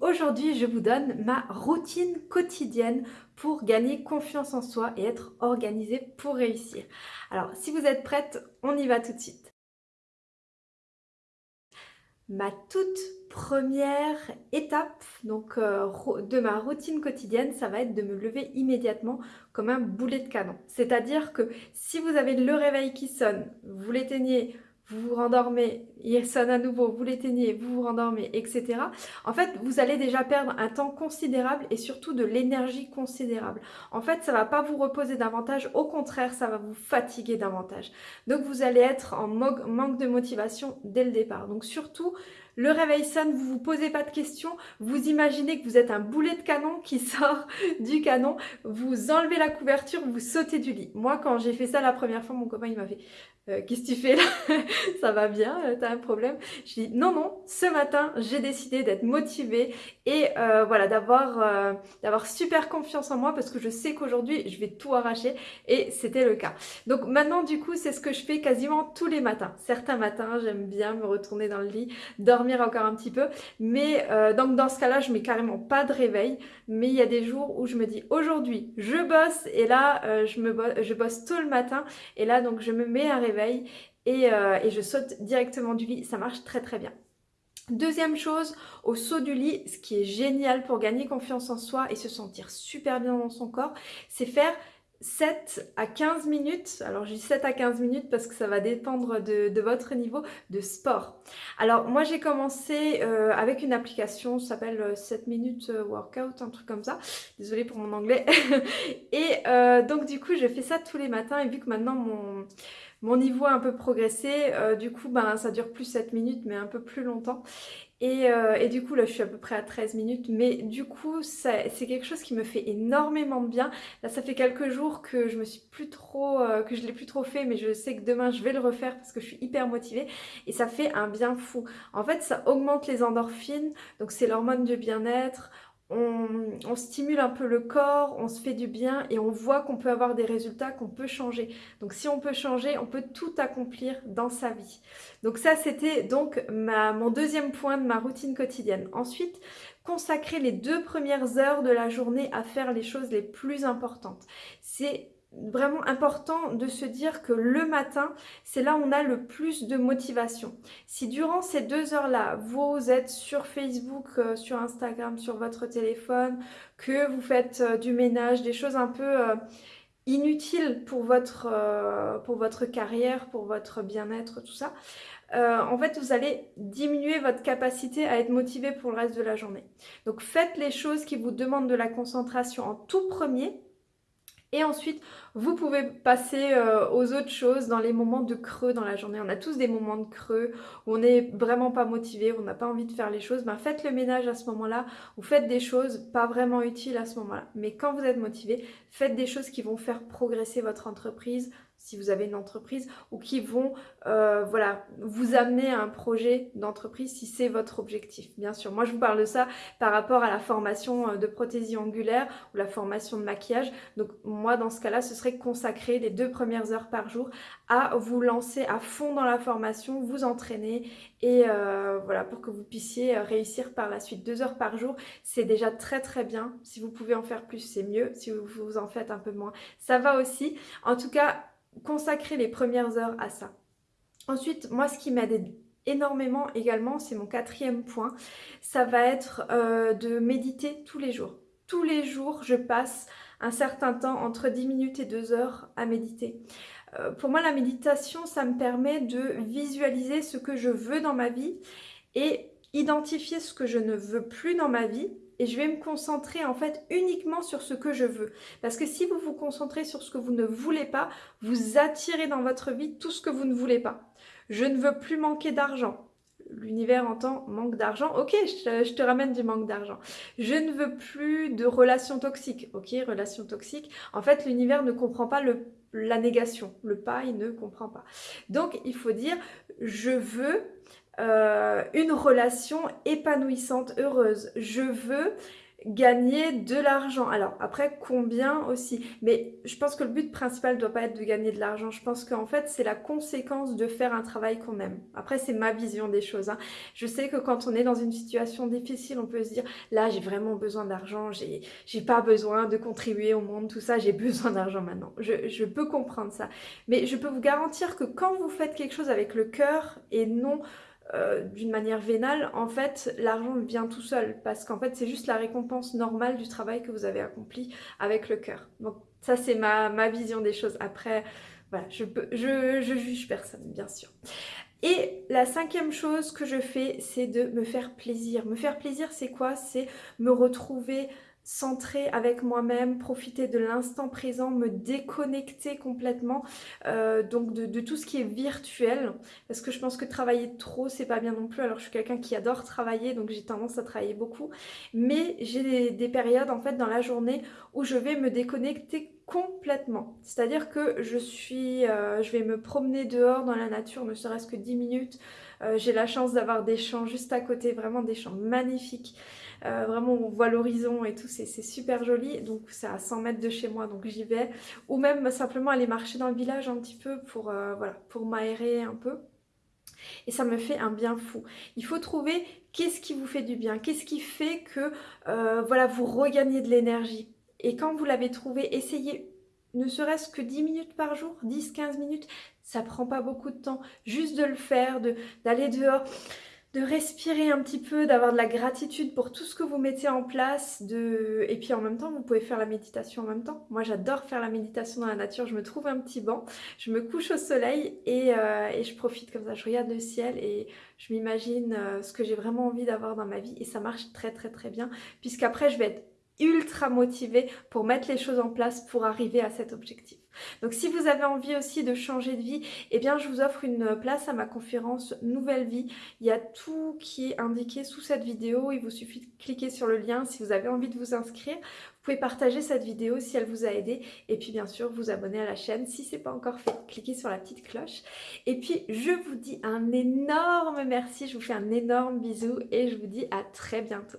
Aujourd'hui je vous donne ma routine quotidienne pour gagner confiance en soi et être organisée pour réussir. Alors si vous êtes prête, on y va tout de suite. Ma toute première étape donc, euh, de ma routine quotidienne, ça va être de me lever immédiatement comme un boulet de canon. C'est-à-dire que si vous avez le réveil qui sonne, vous l'éteignez, vous vous rendormez, il sonne à nouveau, vous l'éteignez, vous vous rendormez, etc. En fait, vous allez déjà perdre un temps considérable et surtout de l'énergie considérable. En fait, ça va pas vous reposer davantage, au contraire, ça va vous fatiguer davantage. Donc, vous allez être en manque de motivation dès le départ. Donc, surtout, le réveil sonne, vous vous posez pas de questions, vous imaginez que vous êtes un boulet de canon qui sort du canon, vous enlevez la couverture, vous sautez du lit. Moi, quand j'ai fait ça la première fois, mon copain, il m'a fait euh, Qu'est-ce que tu fais là? Ça va bien euh, T'as un problème Je dis Non, non, ce matin, j'ai décidé d'être motivée et euh, voilà, d'avoir d'avoir super confiance en moi parce que je sais qu'aujourd'hui, je vais tout arracher et c'était le cas. Donc maintenant, du coup, c'est ce que je fais quasiment tous les matins. Certains matins, j'aime bien me retourner dans le lit, dormir encore un petit peu, mais donc dans ce cas-là, je mets carrément pas de réveil, mais il y a des jours où je me dis Aujourd'hui, je bosse. Et là, je, me bosse tôt le matin. Et là, donc je me mets un réveil. Euh, et, je saute directement du lit. Ça marche très très bien. Deuxième chose, au saut du lit, ce qui est génial pour gagner confiance en soi et se sentir super bien dans son corps, c'est faire 7 à 15 minutes, alors dis 7 à 15 minutes parce que ça va dépendre de, votre niveau de sport. Alors moi j'ai commencé euh, avec une application, ça s'appelle 7 euh, minutes workout, un truc comme ça, désolée pour mon anglais. et donc du coup je fais ça tous les matins et vu que maintenant mon mon niveau a un peu progressé, euh, du coup ben, ça dure plus 7 minutes mais un peu plus longtemps. Euh, et, du coup là je suis à peu près à 13 minutes mais du coup c'est quelque chose qui me fait énormément de bien. Là ça fait quelques jours que je me suis plus trop, euh, que je l'ai plus trop fait mais je sais que demain je vais le refaire parce que je suis hyper motivée et ça fait un bien fou. En fait ça augmente les endorphines donc c'est l'hormone du bien-être on, stimule un peu le corps, on se fait du bien et on voit qu'on peut avoir des résultats, qu'on peut changer. Donc si on peut changer, on peut tout accomplir dans sa vie. Donc ça c'était donc mon deuxième point de ma routine quotidienne. Ensuite, consacrer les deux premières heures de la journée à faire les choses les plus importantes. C'est vraiment important de se dire que le matin, c'est là où on a le plus de motivation. Si durant ces deux heures-là, vous êtes sur Facebook, euh, sur Instagram, sur votre téléphone, que vous faites euh, du ménage, des choses un peu euh, inutiles pour votre, pour votre carrière, pour votre bien-être, tout ça, en fait, vous allez diminuer votre capacité à être motivé pour le reste de la journée. Donc, faites les choses qui vous demandent de la concentration en tout premier et ensuite, vous pouvez passer euh, aux autres choses dans les moments de creux dans la journée. On a tous des moments de creux où on n'est vraiment pas motivé, où on n'a pas envie de faire les choses. Ben, faites le ménage à ce moment-là ou faites des choses pas vraiment utiles à ce moment-là. Mais quand vous êtes motivé, faites des choses qui vont faire progresser votre entreprise, si vous avez une entreprise ou qui vont euh, voilà, vous amener à un projet d'entreprise si c'est votre objectif. Bien sûr, moi je vous parle de ça par rapport à la formation euh, de prothésie angulaire ou la formation de maquillage. Donc moi dans ce cas-là, ce serait consacrer les deux premières heures par jour à vous lancer à fond dans la formation, vous entraîner et euh, voilà pour que vous puissiez réussir par la suite. Deux heures par jour, c'est déjà très très bien. Si vous pouvez en faire plus, c'est mieux. Si vous en faites un peu moins, ça va aussi. En tout cas, consacrer les premières heures à ça. Ensuite, moi, ce qui m'aide énormément également, c'est mon quatrième point, ça va être euh, de méditer tous les jours. Tous les jours, je passe un certain temps, entre 10 minutes et 2 heures, à méditer. Euh, pour moi, la méditation, ça me permet de visualiser ce que je veux dans ma vie et identifier ce que je ne veux plus dans ma vie et je vais me concentrer en fait uniquement sur ce que je veux. Parce que si vous vous concentrez sur ce que vous ne voulez pas, vous attirez dans votre vie tout ce que vous ne voulez pas. Je ne veux plus manquer d'argent. L'univers entend manque d'argent, ok, je, te ramène du manque d'argent. Je ne veux plus de relations toxiques, ok, relations toxiques. En fait, l'univers ne comprend pas la négation, le pas, il ne comprend pas. Donc, il faut dire, je veux euh, une relation épanouissante, heureuse. Je veux gagner de l'argent. Alors après, combien aussi? Mais je pense que le but principal ne doit pas être de gagner de l'argent. Je pense qu'en fait, c'est la conséquence de faire un travail qu'on aime. Après, c'est ma vision des choses. Hein. Je sais que quand on est dans une situation difficile, on peut se dire, là, j'ai vraiment besoin d'argent, j'ai pas besoin de contribuer au monde, tout ça, j'ai besoin d'argent maintenant. Je, je peux comprendre ça. Mais je peux vous garantir que quand vous faites quelque chose avec le cœur et non euh, d'une manière vénale, en fait, l'argent vient tout seul parce qu'en fait, c'est juste la récompense normale du travail que vous avez accompli avec le cœur. Donc ça, c'est ma, vision des choses. Après, voilà, je, peux, je, je juge personne, bien sûr. Et la cinquième chose que je fais, c'est de me faire plaisir. Me faire plaisir, c'est quoi? C'est me retrouver centrer avec moi-même, profiter de l'instant présent, me déconnecter complètement euh, donc de, tout ce qui est virtuel. Parce que je pense que travailler trop c'est pas bien non plus. Alors je suis quelqu'un qui adore travailler donc j'ai tendance à travailler beaucoup. Mais j'ai des, périodes en fait dans la journée où je vais me déconnecter complètement c'est à dire que je suis euh, je vais me promener dehors dans la nature ne serait-ce que 10 minutes euh, j'ai la chance d'avoir des champs juste à côté vraiment des champs magnifiques euh, vraiment, on voit l'horizon et tout, c'est super joli. Donc, c'est à 100 mètres de chez moi, donc j'y vais. Ou même simplement aller marcher dans le village un petit peu pour, voilà, pour m'aérer un peu. Et ça me fait un bien fou. Il faut trouver qu'est-ce qui vous fait du bien, qu'est-ce qui fait que voilà, vous regagnez de l'énergie. Et quand vous l'avez trouvé, essayez ne serait-ce que 10 minutes par jour, 10-15 minutes, ça prend pas beaucoup de temps. Juste de le faire, d'aller dehors, de respirer un petit peu, d'avoir de la gratitude pour tout ce que vous mettez en place. Et puis en même temps, vous pouvez faire la méditation en même temps. Moi, j'adore faire la méditation dans la nature. Je me trouve un petit banc, je me couche au soleil et, euh, je profite comme ça. Je regarde le ciel et je m'imagine euh, ce que j'ai vraiment envie d'avoir dans ma vie. Et ça marche très très très bien puisqu'après, je vais être ultra motivée pour mettre les choses en place pour arriver à cet objectif. Donc si vous avez envie aussi de changer de vie, eh bien je vous offre une place à ma conférence Nouvelle Vie. Il y a tout qui est indiqué sous cette vidéo, il vous suffit de cliquer sur le lien si vous avez envie de vous inscrire. Vous pouvez partager cette vidéo si elle vous a aidé et puis bien sûr vous abonner à la chaîne si ce n'est pas encore fait. Cliquez sur la petite cloche et puis je vous dis un énorme merci, je vous fais un énorme bisou et je vous dis à très bientôt.